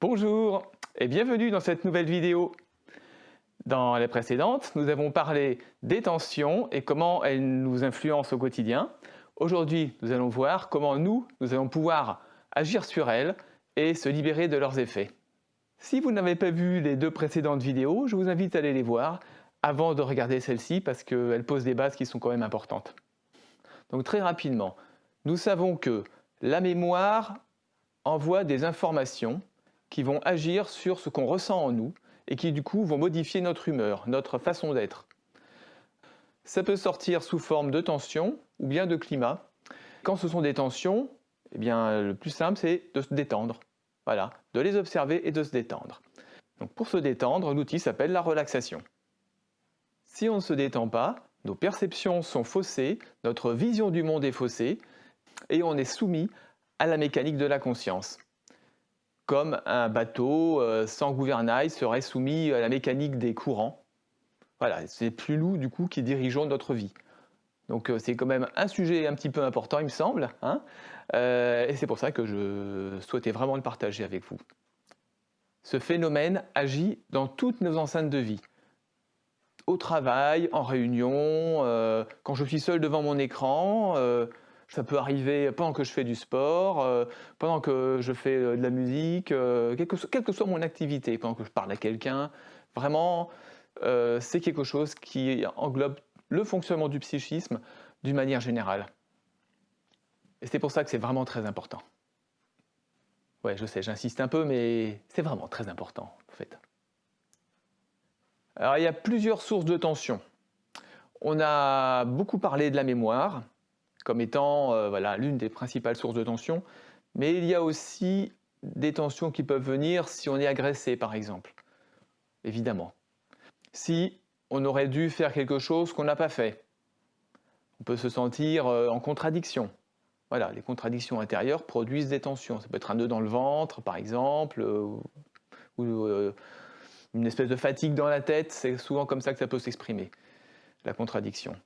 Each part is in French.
Bonjour et bienvenue dans cette nouvelle vidéo. Dans les précédentes, nous avons parlé des tensions et comment elles nous influencent au quotidien. Aujourd'hui, nous allons voir comment nous, nous allons pouvoir agir sur elles et se libérer de leurs effets. Si vous n'avez pas vu les deux précédentes vidéos, je vous invite à aller les voir avant de regarder celle-ci parce qu'elle pose des bases qui sont quand même importantes. Donc très rapidement, nous savons que la mémoire envoie des informations qui vont agir sur ce qu'on ressent en nous et qui du coup vont modifier notre humeur, notre façon d'être. Ça peut sortir sous forme de tension ou bien de climat. Quand ce sont des tensions, eh bien, le plus simple c'est de se détendre. Voilà, de les observer et de se détendre. Donc pour se détendre, l'outil s'appelle la relaxation. Si on ne se détend pas, nos perceptions sont faussées, notre vision du monde est faussée, et on est soumis à la mécanique de la conscience. Comme un bateau euh, sans gouvernail serait soumis à la mécanique des courants. Voilà, c'est plus nous du coup qui dirigeons notre vie. Donc euh, c'est quand même un sujet un petit peu important il me semble, hein. euh, et c'est pour ça que je souhaitais vraiment le partager avec vous. Ce phénomène agit dans toutes nos enceintes de vie. Au travail, en réunion, quand je suis seul devant mon écran, ça peut arriver pendant que je fais du sport, euh, pendant que je fais euh, de la musique, euh, quelle, que, soit mon activité, pendant que je parle à quelqu'un. Vraiment, c'est quelque chose qui englobe le fonctionnement du psychisme d'une manière générale. Et c'est pour ça que c'est vraiment très important. Ouais, je sais, j'insiste un peu, mais c'est vraiment très important, en fait. Alors, il y a plusieurs sources de tension. On a beaucoup parlé de la mémoire, comme étant euh, voilà, l'une des principales sources de tension. Mais il y a aussi des tensions qui peuvent venir si on est agressé, par exemple. Évidemment. Si on aurait dû faire quelque chose qu'on n'a pas fait. On peut se sentir euh, en contradiction. Voilà, les contradictions intérieures produisent des tensions. Ça peut être un nœud dans le ventre, par exemple, euh, ou une espèce de fatigue dans la tête. C'est souvent comme ça que ça peut s'exprimer, la contradiction.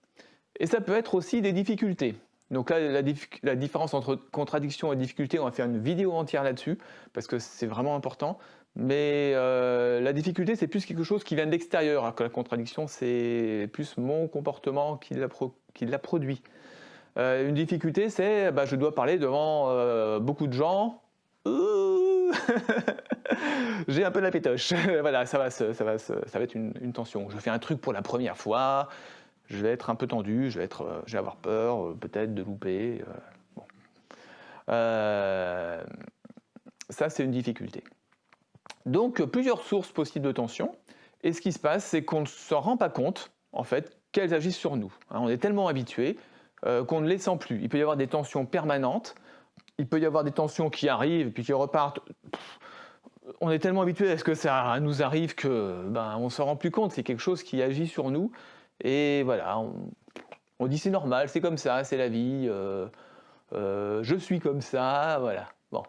Et ça peut être aussi des difficultés. Donc là, la, différence entre contradiction et difficulté, on va faire une vidéo entière là-dessus, parce que c'est vraiment important. Mais euh, la difficulté, c'est plus quelque chose qui vient de l'extérieur, alors que la contradiction, c'est plus mon comportement qui l'a produit. Euh, une difficulté, c'est bah, je dois parler devant euh, beaucoup de gens. J'ai un peu la pétoche. voilà, ça va, être une, tension. Je fais un truc pour la première fois, je vais être un peu tendu, je vais, être, euh, avoir peur euh, peut-être de louper. Euh, ça, c'est une difficulté. Donc, plusieurs sources possibles de tension. Et ce qui se passe, c'est qu'on ne se rend pas compte, en fait, qu'elles agissent sur nous. Hein, on est tellement habitué qu'on ne les sent plus. Il peut y avoir des tensions permanentes, il peut y avoir des tensions qui arrivent puis qui repartent. on est tellement habitué à ce que ça nous arrive que ben, on ne se rend plus compte? C'est quelque chose qui agit sur nous et voilà, on, dit c'est normal, c'est comme ça, c'est la vie, euh, euh, je suis comme ça, voilà. Bon.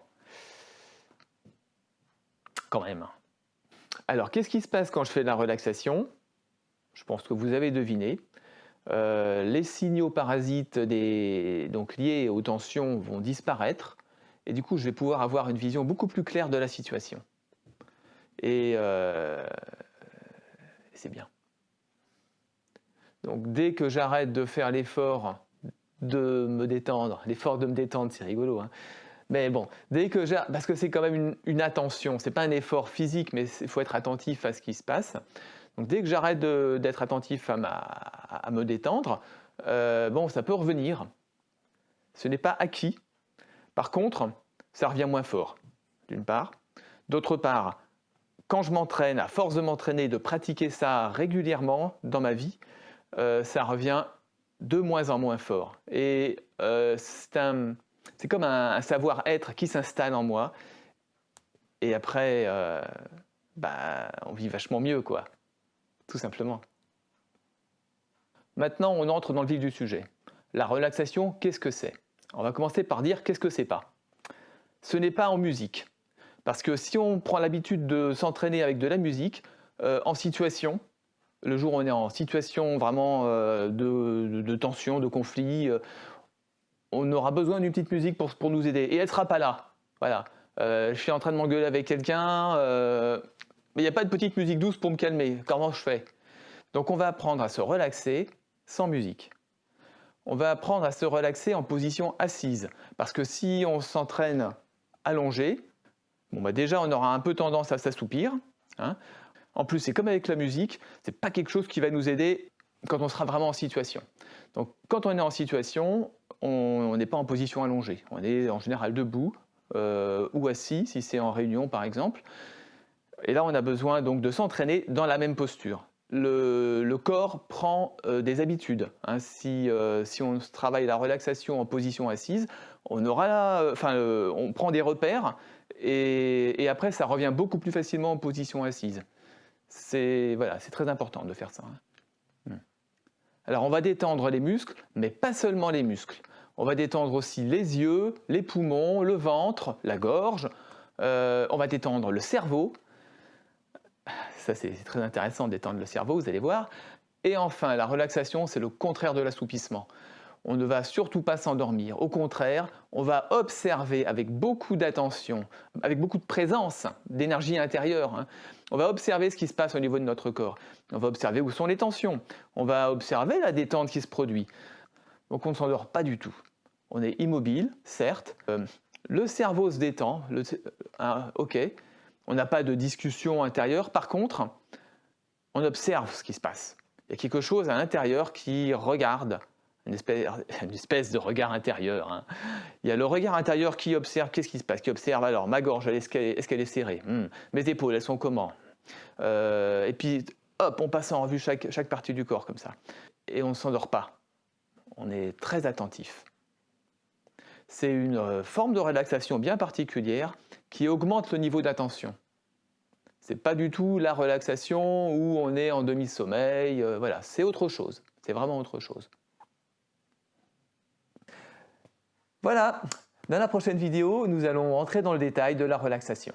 Quand même. Alors, qu'est-ce qui se passe quand je fais de la relaxation? Je pense que vous avez deviné. Euh, les signaux parasites donc liés aux tensions vont disparaître et du coup je vais pouvoir avoir une vision beaucoup plus claire de la situation. Et c'est bien. Donc dès que j'arrête de faire l'effort de me détendre, l'effort de me détendre, c'est rigolo, hein. mais bon, dès que j'ai, parce que c'est quand même une, une attention, c'est pas un effort physique, mais il faut être attentif à ce qui se passe. Donc dès que j'arrête d'être attentif à, à, me détendre, euh, bon, ça peut revenir. Ce n'est pas acquis. Par contre, ça revient moins fort, d'une part. D'autre part, quand je m'entraîne, à force de m'entraîner, de pratiquer ça régulièrement dans ma vie, euh, ça revient de moins en moins fort. Et euh, c'est comme un, savoir-être qui s'installe en moi. Et après, euh, bah, on vit vachement mieux, quoi. Tout simplement. Maintenant, on entre dans le vif du sujet. La relaxation, qu'est-ce que c'est? On va commencer par dire qu'est-ce que c'est pas? Ce n'est pas en musique. Parce que si on prend l'habitude de s'entraîner avec de la musique, en situation, le jour où on est en situation vraiment euh, de, tension, de conflit, euh, on aura besoin d'une petite musique pour, nous aider. Et elle ne sera pas là. Voilà. je suis en train de m'engueuler avec quelqu'un, mais il n'y a pas de petite musique douce pour me calmer. Comment je fais? Donc on va apprendre à se relaxer sans musique. On va apprendre à se relaxer en position assise. Parce que si on s'entraîne allongé, bon bah déjà on aura un peu tendance à s'assoupir. Hein. En plus, c'est comme avec la musique, ce n'est pas quelque chose qui va nous aider quand on sera vraiment en situation. Donc quand on est en situation, on n'est pas en position allongée. On est en général debout euh, ou assis, si c'est en réunion par exemple. Et là, on a besoin donc de s'entraîner dans la même posture. Le, corps prend euh, des habitudes. Hein. Euh, si, on travaille la relaxation en position assise, on, aura, on prend des repères et, après ça revient beaucoup plus facilement en position assise. C'est voilà, très important de faire ça. Hein. Hmm. Alors on va détendre les muscles, mais pas seulement les muscles. On va détendre aussi les yeux, les poumons, le ventre, la gorge. Euh, on va détendre le cerveau, ça, c'est très intéressant d'étendre le cerveau, vous allez voir. Et enfin, la relaxation, c'est le contraire de l'assoupissement. On ne va surtout pas s'endormir. Au contraire, on va observer avec beaucoup d'attention, avec beaucoup de présence, d'énergie intérieure. Hein. On va observer ce qui se passe au niveau de notre corps. On va observer où sont les tensions. On va observer la détente qui se produit. Donc on ne s'endort pas du tout. On est immobile, certes. Euh, le cerveau se détend. Euh, ok, on n'a pas de discussion intérieure. Par contre, on observe ce qui se passe. Il y a quelque chose à l'intérieur qui regarde, une espèce, de regard intérieur. Hein. Il y a le regard intérieur qui observe qu'est-ce qui se passe, qui observe alors ma gorge, est-ce qu'elle est, serrée? Hmm. Mes épaules, elles sont comment? Euh, Et puis, hop, on passe en revue chaque, partie du corps comme ça. Et on ne s'endort pas. On est très attentif. C'est une euh, forme de relaxation bien particulière qui augmente le niveau d'attention. C'est pas du tout la relaxation où on est en demi-sommeil, euh, voilà, c'est autre chose, c'est vraiment autre chose. Voilà, dans la prochaine vidéo, nous allons entrer dans le détail de la relaxation.